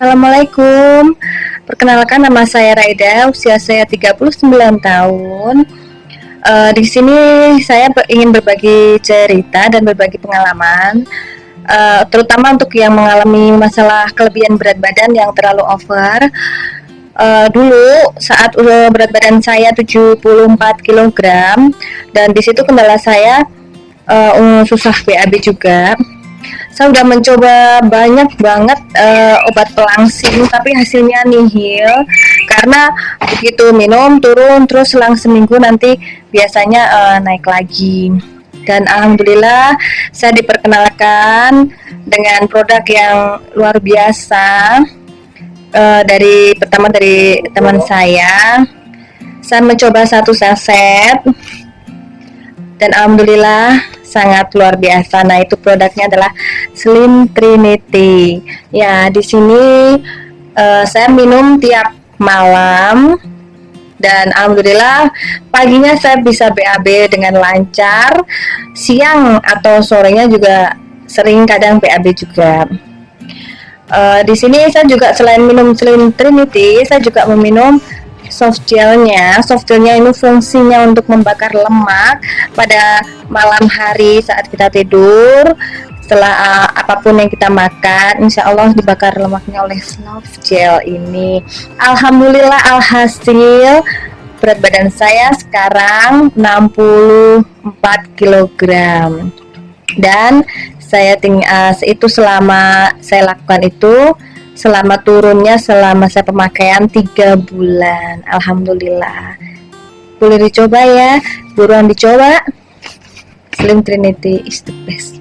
Assalamualaikum. Perkenalkan nama saya Raida Usia saya 39 tahun. Uh, Di sini saya ingin berbagi cerita dan berbagi pengalaman uh, Terutama untuk yang mengalami masalah kelebihan berat badan yang terlalu over. Uh, Dulu saat berat badan saya 74 kg Dan di situ kendala saya uh, susah BAB juga saya udah mencoba banyak banget uh, obat pelangsing tapi hasilnya nihil. Karena begitu minum turun terus selang seminggu nanti biasanya uh, naik lagi. Dan alhamdulillah saya diperkenalkan dengan produk yang luar biasa uh, dari pertama dari teman saya. Saya mencoba satu saset. Dan alhamdulillah sangat luar biasa. Nah, itu produknya adalah Slim Trinity. Ya, di sini uh, saya minum tiap malam dan alhamdulillah paginya saya bisa BAB dengan lancar. Siang atau sorenya juga sering kadang BAB juga. Uh, di sini saya juga selain minum Slim Trinity, saya juga meminum soft gelnya soft gelnya ini fungsinya untuk membakar lemak pada malam hari saat kita tidur setelah uh, apa pun yang kita makan insya Allah dibakar lemaknya oleh soft gel ini. Alhamdulillah alhasil berat badan saya sekarang 64 kg dan saya tinggal uh, itu selama saya lakukan itu selama turunnya selama saya pemakaian tiga bulan. Alhamdulillah boleh dicoba ya. Buruan dicoba. Slim Trinity is the best